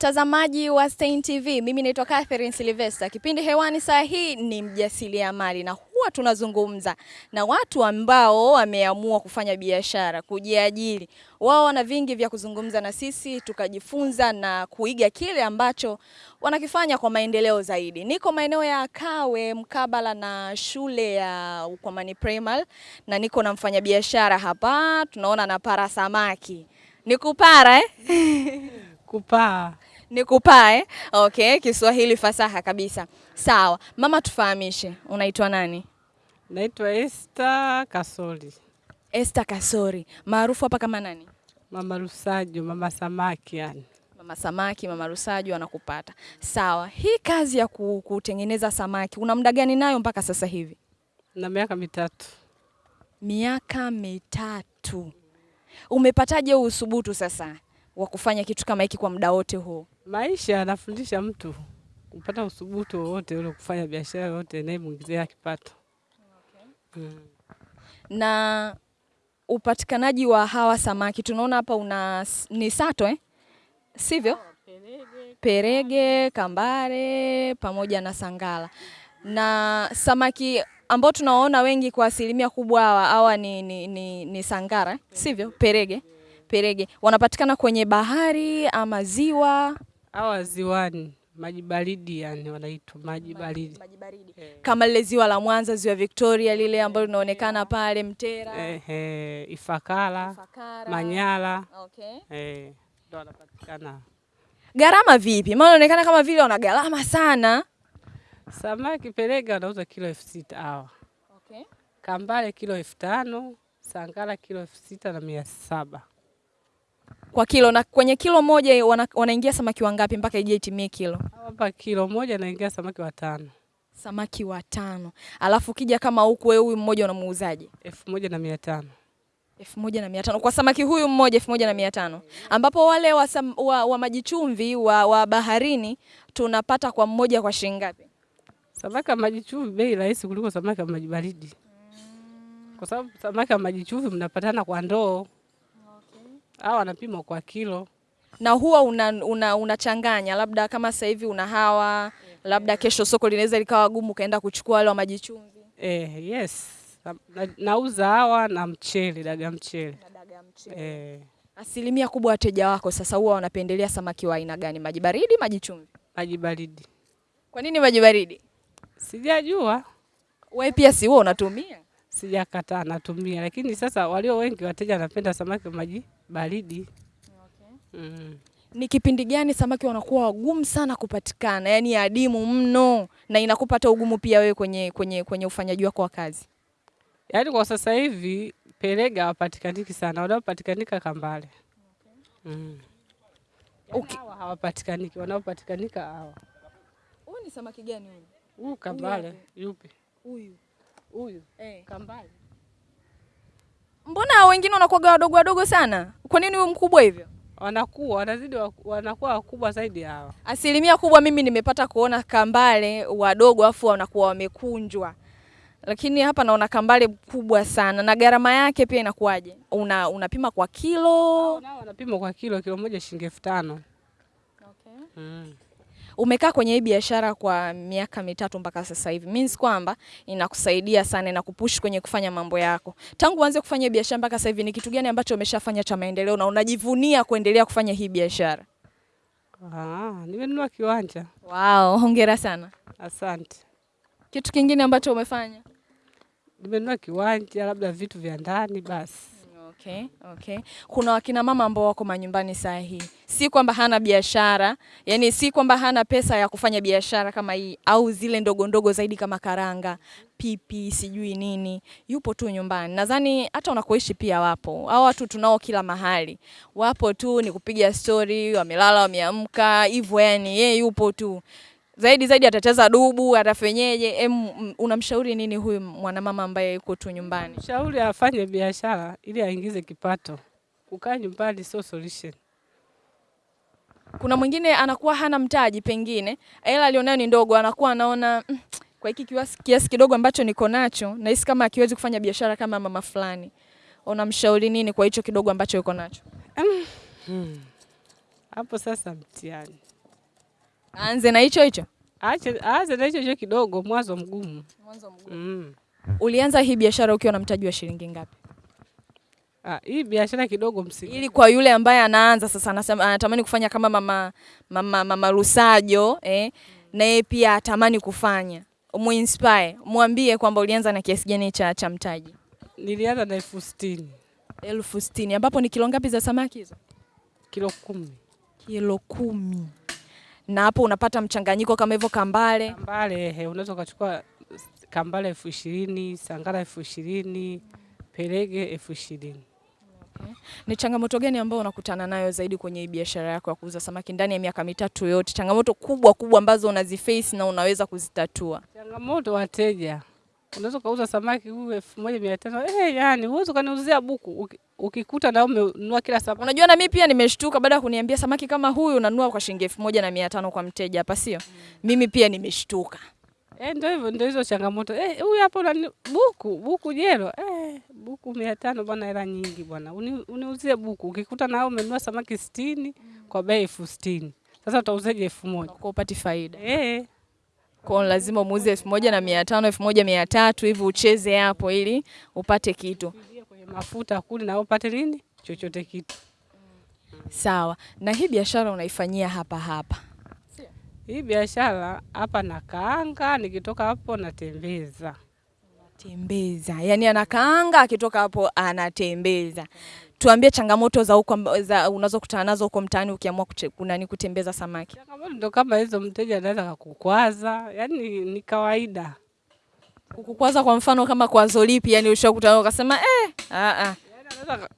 mtazamaji wa Stein TV, mimi naitwa Catherine Silvester. Kipindi hewani saa hii ni mjasiriamali na huwa tunazungumza na watu ambao wameamua kufanya biashara, kujiajiri. Wao wana vingi vya kuzungumza na sisi, tukajifunza na kuiga kile ambacho wanakifanya kwa maendeleo zaidi. Niko maeneo ya Kawe mkabala na shule ya Ukwamani Primary na niko na mfanyabiashara hapa, tunaona na para samaki. Ni kupara eh? Kupaa. Ni kupaa eh? Okay, Kiswahili fasaha kabisa. Sawa, mama, tufahamishe unaitwa nani? Naitwa Esther Kasori. Esther Kasori, maarufu hapa kama nani? Mama Rusaju, mama samaki yani. Mama samaki, mama Rusaju anakupata. Sawa, hii kazi ya kutengeneza samaki una muda gani nayo mpaka sasa hivi? Na miaka mitatu. Miaka mitatu. Umepataje usubutu sasa wa kufanya kitu kama hiki kwa muda wote huu? Maisha yanafundisha mtu kupata usubutu wowote ule, kufanya biashara yoyote inayemwingizia kipato. Okay. Mm. na upatikanaji wa hawa samaki tunaona hapa una ni sato eh? Sivyo? Perege, kambare pamoja na sangala. Na samaki ambao tunaona wengi kwa asilimia kubwa hawa hawa ni, ni, ni, ni sangara, eh? sivyo? Perege. Perege wanapatikana kwenye bahari ama ziwa Hawa ziwani, maji baridi yani wanaitwa maji baridi. Eh, kama lile ziwa la Mwanza, ziwa Victoria lile ambalo linaonekana pale Mtera, Ehe, Ifakara, Ifakara, Manyara. Okay. Eh, ndo wanapatikana. Gharama vipi? Maana inaonekana kama vile wana gharama sana. Samaki Perega wanauza kilo elfu sita hawa. Okay. Kambale kilo elfu tano, sangara kilo elfu sita na mia saba. Kwa kilo na kwenye kilo moja wana, wanaingia samaki wangapi mpaka ije itimie kilo? Hapa kilo moja naingia samaki watano, Samaki watano. Alafu kija kama huku wewe huyu mmoja unamuuzaje? elfu moja na mia tano. elfu moja na mia tano kwa samaki huyu mmoja elfu moja na mia tano ambapo wale wa, wa, wa maji chumvi wa, wa baharini tunapata kwa mmoja kwa shilingi ngapi? Samaki wa maji chumvi bei rahisi kuliko samaki wa maji baridi, kwa sababu samaki wa maji chumvi mnapatana kwa ndoo au wanapimwa kwa kilo. na huwa unachanganya una, una labda kama sasa hivi una hawa labda kesho soko linaweza likawa gumu ukaenda kuchukua wale wa maji chumvi Eh, yes na, nauza hawa na mchele, daga mchele na dagaa mchele. eh, Asilimia kubwa wateja wako sasa huwa wanapendelea samaki wa aina gani? Maji baridi, maji chumvi? maji baridi. Kwa nini maji baridi? Sijajua, Wewe pia si wewe unatumia? sijakataa, natumia, lakini sasa walio wengi wateja wanapenda samaki wa maji baridi. Mm. Ni kipindi gani samaki wanakuwa wagumu sana kupatikana, yaani adimu mno, na inakupa hata ugumu pia wewe kwenye, kwenye, kwenye ufanyaji wako wa kazi? Yaani kwa sasa hivi perega hawapatikaniki sana, wanaopatikanika kambale. Mm. Okay. Hawa hawapatikaniki, wanaopatikanika hawa. Huyu ni samaki gani huyu? Huyu kambale yupi? Huyu. Huyu Eh. kambale. Mbona wengine wanakuwa wadogo wadogo sana? Kwa nini huyu mkubwa hivyo? Wanakuwa wanazidi wanakuwa wakubwa zaidi hawa. Asilimia kubwa mimi nimepata kuona kambale wadogo afu wanakuwa wamekunjwa, lakini hapa naona kambale mkubwa sana. Na gharama yake pia inakuwaje? Una, unapima kwa kilo? Nao wanapima kwa kilo, kilo moja shilingi elfu tano. Mm. Umekaa kwenye hii biashara kwa miaka mitatu mpaka sasa hivi, means kwamba inakusaidia sana, inakupush kwenye kufanya mambo yako. Tangu uanze kufanya hii biashara mpaka sasa hivi, ni kitu gani ambacho umeshafanya cha maendeleo na unajivunia kuendelea kufanya hii biashara? Ah, nimenunua kiwanja. Wow, hongera sana. Asante. Kitu kingine ambacho umefanya? Nimenunua kiwanja, labda vitu vya ndani basi. Okay, okay. Kuna wakina mama ambao wako manyumbani saa hii, si kwamba hana biashara, yani si kwamba hana pesa ya kufanya biashara kama hii au zile ndogo ndogo zaidi kama karanga, pipi, sijui nini, yupo tu nyumbani. Nadhani hata unakoishi pia wapo. Hao watu, tunao kila mahali, wapo tu, ni kupiga stori, wamelala, wameamka hivyo, yani yeye yupo tu zaidi zaidi atacheza dubu, atafenyeje? Em, unamshauri nini huyu mwanamama ambaye yuko tu nyumbani? Shauri afanye biashara ili aingize kipato. Kukaa nyumbani sio solution. Kuna mwingine anakuwa hana mtaji, pengine hela alionayo ni ndogo, anakuwa anaona "Mm, kwa hiki kiasi, kiasi kidogo ambacho niko nacho nahisi kama akiwezi kufanya biashara kama mama fulani. Unamshauri nini kwa hicho kidogo ambacho yuko nacho? Hmm. Hapo sasa mtihani. Aanze na hicho hicho. Aanze na hicho hicho kidogo, mwanzo mgumu. Mwanzo mgumu. Mm. Ulianza hii biashara ukiwa na mtaji wa shilingi ngapi? Ah, hii biashara kidogo msingi. Ili kwa yule ambaye anaanza sasa anasema anatamani kufanya kama mama mama, mama Lusajo eh, mm. na yeye pia atamani kufanya. Muinspire, mwambie kwamba ulianza na kiasi gani cha, cha mtaji. Nilianza na elfu sitini elfu sitini ambapo ni kilo ngapi za samaki hizo? kilo kumi. Kilo kumi. Na hapo unapata mchanganyiko kama hivyo kambale. Kambale ehe, unaweza ukachukua kambale elfu ishirini, sangara elfu ishirini, pelege elfu ishirini. Ni changamoto gani ambayo unakutana nayo zaidi kwenye biashara yako ya kuuza samaki ndani ya miaka mitatu yote? Changamoto kubwa kubwa ambazo unaziface na unaweza kuzitatua. Changamoto wateja, unaweza ukauza samaki huyu elfu moja mia tano. Eh, yani uwezi ukaniuzia buku. Ukikuta na umenunua kila samaki. Unajua na mimi pia nimeshtuka baada ya kuniambia samaki kama huyu unanunua kwa shilingi elfu moja na mia tano kwa mteja hapa, sio? Mm. Mimi pia nimeshtuka. eh, ndio hivyo, ndio hizo changamoto. Eh, huyu hapo unani buku buku jero. Eh, buku mia tano bwana, hela nyingi bwana, Uni, uniuzie buku. Ukikuta na umenunua samaki sitini kwa bei elfu sitini. Sasa utauzaje elfu moja? Kwa upati faida. eh, Kwa lazima muuze elfu moja na mia tano, elfu moja mia tatu hivi ucheze hapo ili upate kitu. kwenye mafuta kuli na upate nini chochote kitu. Sawa. Na hii biashara unaifanyia hapa hapa. Hii biashara hapa na kaanga, nikitoka hapo natembeza. Tembeza. yani anakaanga akitoka hapo anatembeza. Tuambie changamoto za huko za unazokutana nazo huko mtaani ukiamua kunani kutembeza samaki. Changamoto ndo kama hizo, mteja anaweza kukukwaza, yani ni kawaida. Kukukwaza kwa mfano kama kwazo lipi yani ushakutana ukasema eh a a ka-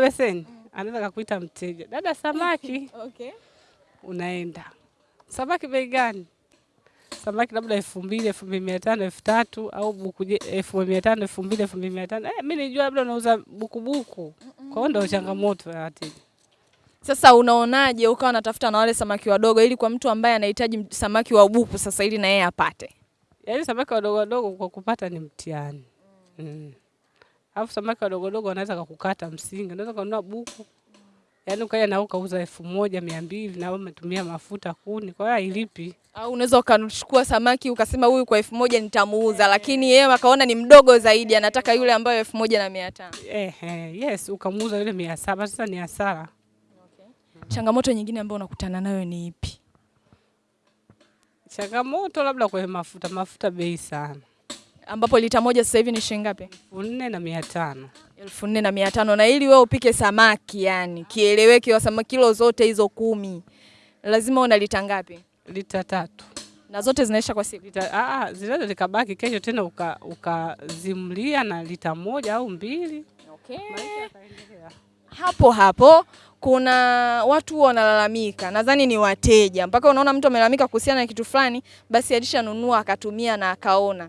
beseni, anaweza kakuita mteja, dada, samaki. Okay. Unaenda samaki bei gani? Samaki labda elfu mbili, elfu mbili mia tano, elfu tatu au buku elfu mia tano, elfu mbili, elfu mbili mia tano. Eh, mi nijua labda unauza bukubuku. Kwa hiyo ndo changamoto ya wateja. Sasa unaonaje ukawa unatafuta na wale samaki wadogo ili kwa mtu ambaye anahitaji samaki wa buku sasa ili na yeye apate. Yaani samaki wadogo wadogo kwa kupata ni mtihani. Mm. Alafu samaki wadogo wadogo wanaweza kakukata msingi, unaweza kununua buku. Yaani ukaja na ukauza elfu moja mia mbili na umetumia mafuta kuni, kwa hiyo hailipi. Au unaweza ukachukua samaki ukasema huyu kwa elfu moja nitamuuza, lakini yeye akaona ni mdogo zaidi, anataka yule ambayo elfu moja na mia tano. Eh, eh, yes, ukamuuza yule mia saba, sasa ni hasara. Okay. Changamoto nyingine ambayo unakutana nayo ni ipi? Changamoto labda kwenye mafuta, mafuta bei sana, Ambapo lita moja sasa hivi ni shilingi ngapi? elfu nne na mia tano. elfu nne na mia tano na ili wewe upike samaki yani kieleweke, wa samaki kilo zote hizo kumi lazima una lita ngapi? Lita tatu Na zote zinaisha kwa siku. lita, ah, ah, zinaweza zikabaki kesho tena ukazimlia uka- na lita moja au mbili. Okay. Hapo hapo kuna watu wanalalamika, nadhani ni wateja, mpaka unaona mtu amelalamika kuhusiana na kitu fulani, basi alishanunua akatumia na akaona.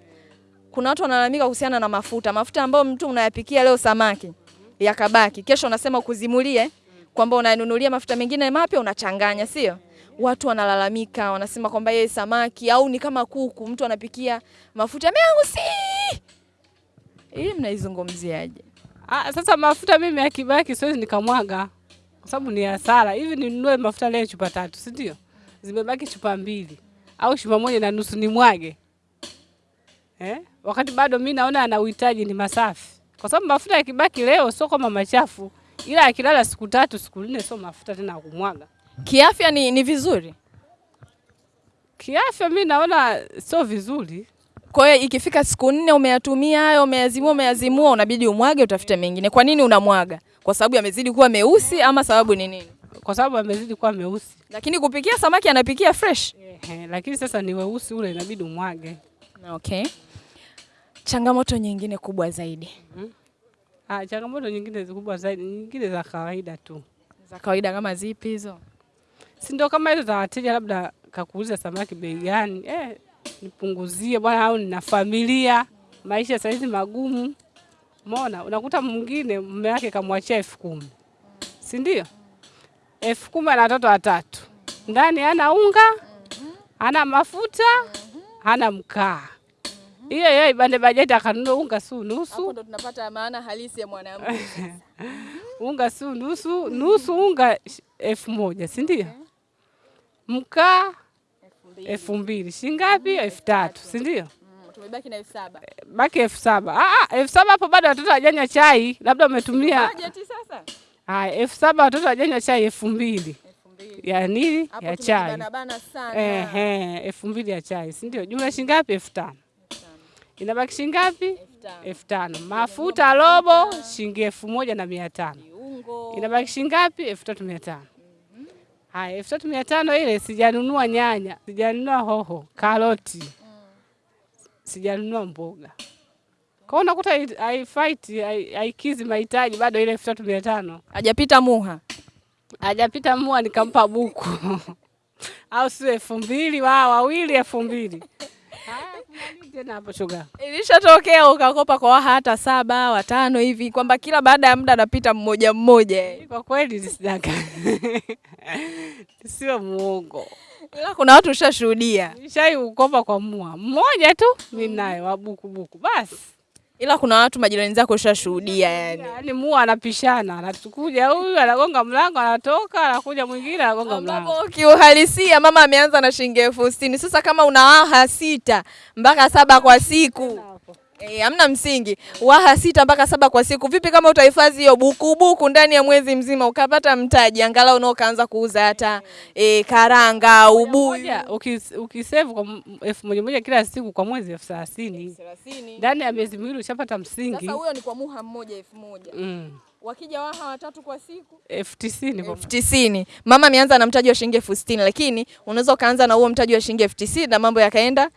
Kuna watu wanalalamika kuhusiana na mafuta, mafuta ambayo mtu unayapikia leo samaki yakabaki, kesho unasema ukuzimulie kwamba unanunulia mafuta mengine mapya unachanganya, sio? Watu wanalalamika, wanasema kwamba yeye samaki au ni kama kuku, mtu anapikia mafuta meusi. Hii mnaizungumziaje? Ah, sasa mafuta mimi yakibaki siwezi nikamwaga kwa sababu ni hasara. Hivi ninunue mafuta leo chupa tatu, si ndio? Zimebaki chupa mbili au chupa moja na nusu nimwage eh? Wakati bado mi naona ana uhitaji ni masafi, kwa sababu mafuta yakibaki leo sio kama machafu, ila akilala siku tatu siku nne sio mafuta tena kumwaga. Kiafya ni, ni vizuri. Kiafya mi naona sio vizuri. Kwa hiyo ikifika siku nne umeyatumia hayo, umeyazimua, umeyazimua, unabidi umwage, utafute mengine. Kwa nini unamwaga? Kwa sababu yamezidi kuwa meusi ama sababu ni nini? kwa sababu amezidi kuwa meusi. Lakini kupikia samaki anapikia fresh. Ehe, lakini sasa ni weusi ule, inabidi umwage. Okay. Changamoto nyingine kubwa zaidi Ah, changamoto nyingine kubwa zaidi, nyingine za kawaida tu, za kawaida kama zipi hizo? si ndio kama hizo za wateja, labda kakuuliza samaki bei gani, eh, nipunguzie bwana, au nina familia, maisha saizi magumu. Umeona, unakuta mwingine mume wake kamwachia elfu kumi si ndio? elfu kumi ana watoto watatu, ndani ana unga, ana mafuta, ana mkaa. Hiyo hiyo ibande bajeti akanunua unga su nusu Hapo ndo tunapata maana halisi ya mwanamke. unga su nusu nusu unga elfu moja si ndio? mkaa elfu mbili shingapi? elfu tatu si ndio? Tumebaki na elfu saba. Baki elfu saba Ah, ah, elfu saba hapo bado watoto hawajanywa chai, labda umetumia Bajeti sasa haya elfu saba watoto wajanywa chai elfu mbili ya nini? Ya chai ehe, elfu mbili ya chai si ndio? Jumla shingapi? elfu tano inabaki shilingi ngapi? elfu tano Mafuta robo shilingi elfu moja na mia tano Viungo. shilingi ngapi? elfu tatu mia tano Haya, elfu tatu mia tano ile sijanunua nyanya, sijanunua hoho, karoti, sijanunua mboga. Kwa hiyo unakuta haifaiti haikizi mahitaji bado ile elfu tatu mia tano Hajapita muha. hajapita muha, nikampa buku au sio elfu mbili wa wawili elfu mbili tena hapo shoga? Ilishatokea ukakopa kwa waha hata saba watano hivi kwamba kila baada ya muda anapita mmoja mmoja. Kwa kweli nisidaka sio muongo. Ila kuna watu ushashuhudia. Nishai ukopa kwa mua mmoja tu ninaye wabukubuku buku buku basi. Ila kuna watu majirani zako ushashuhudia yani. Yaani mua anapishana, anatukuja huyu anagonga mlango anatoka, anakuja mwingine anagonga mlango. Ambapo kiuhalisia mama ameanza na shilingi elfu sitini. Sasa kama una waha sita mpaka saba kwa siku Eh, e, msingi. Waha sita mpaka saba kwa siku. Vipi kama utahifadhi hiyo buku buku ndani ya mwezi mzima ukapata mtaji angalau unao kaanza kuuza hata e, karanga, ubuyu. Ukisave kwa elfu moja moja kila siku kwa mwezi elfu thelathini ndani ya miezi miwili ushapata msingi Sasa huyo ni kwa muha mmoja elfu moja. mm. Wakija waha watatu kwa siku elfu tisini kwa elfu tisini. Mama ameanza na mtaji wa shilingi elfu sitini lakini unaweza ukaanza na huo mtaji wa shilingi elfu tisini na mambo yakaenda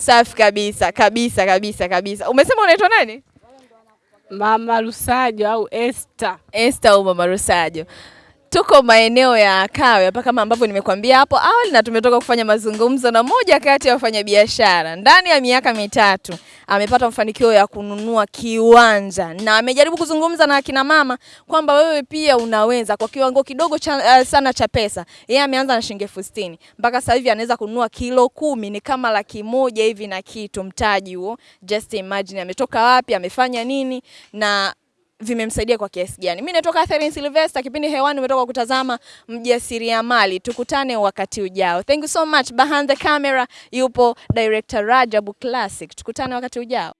safi kabisa kabisa kabisa kabisa. Umesema unaitwa nani? Mama Rusajo au Esther. Esther au Mama Rosajo. Tuko maeneo ya Kawe hapa kama ambavyo nimekuambia hapo awali, na tumetoka kufanya mazungumzo na moja kati ya wafanyabiashara. Ndani ya miaka mitatu amepata mafanikio ya kununua kiwanja na amejaribu kuzungumza na akina mama kwamba wewe pia unaweza kwa kiwango kidogo cha, uh, sana cha pesa. Yeye ameanza na shilingi elfu sitini mpaka sasa hivi anaweza kununua kilo kumi, ni kama laki moja hivi na kitu, mtaji huo. Just imagine ametoka wapi, amefanya nini na vimemsaidia kwa kiasi gani. Mimi natoka Catherine Sylvester, kipindi hewani umetoka kutazama mjasiriamali. Tukutane wakati ujao. Thank you so much. Behind the camera yupo director Rajabu Classic. Tukutane wakati ujao.